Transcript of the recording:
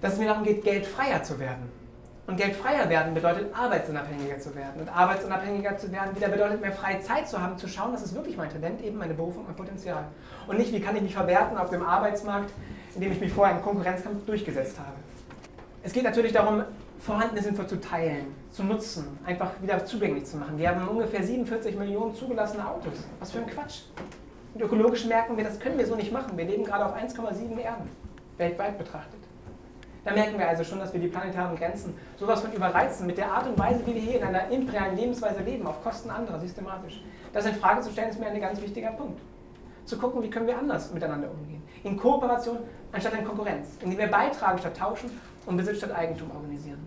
dass es mir darum geht, geldfreier zu werden. Und geldfreier werden bedeutet, arbeitsunabhängiger zu werden. Und arbeitsunabhängiger zu werden wieder bedeutet, mehr freie Zeit zu haben, zu schauen, was ist wirklich mein Talent, eben meine Berufung, mein Potenzial. Und nicht, wie kann ich mich verwerten auf dem Arbeitsmarkt, in dem ich mich vorher im Konkurrenzkampf durchgesetzt habe. Es geht natürlich darum, vorhandene Info zu teilen, zu nutzen, einfach wieder zugänglich zu machen. Wir haben ungefähr 47 Millionen zugelassene Autos. Was für ein Quatsch. Und ökologisch merken wir, das können wir so nicht machen. Wir leben gerade auf 1,7 Erden, weltweit betrachtet. Da merken wir also schon, dass wir die planetaren Grenzen sowas von überreizen mit der Art und Weise, wie wir hier in einer imperialen Lebensweise leben, auf Kosten anderer, systematisch. Das in Frage zu stellen, ist mir ein ganz wichtiger Punkt. Zu gucken, wie können wir anders miteinander umgehen. In Kooperation anstatt in Konkurrenz, indem wir beitragen statt tauschen und Besitz statt Eigentum organisieren.